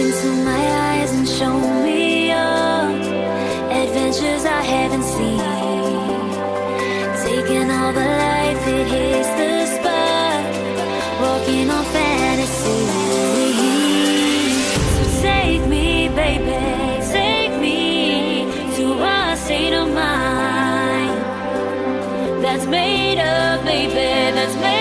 into my eyes and show me all adventures I haven't seen. Taking all the life, it hits the spot. Walking on fantasy. So take me, baby, take me to a state of mind that's made up, baby, that's made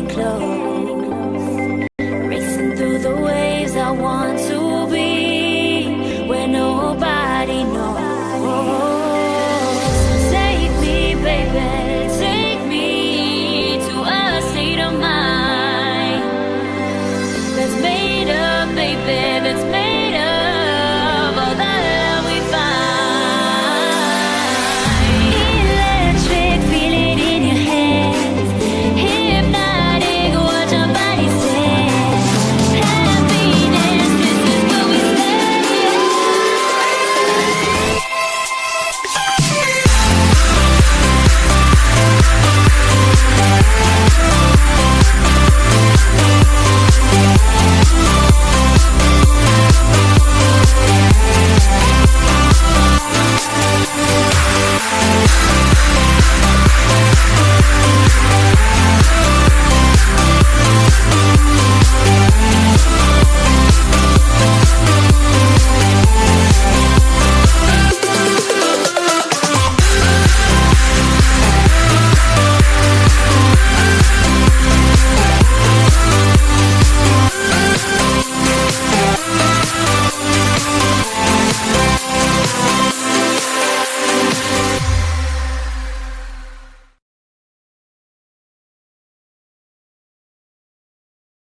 getting close.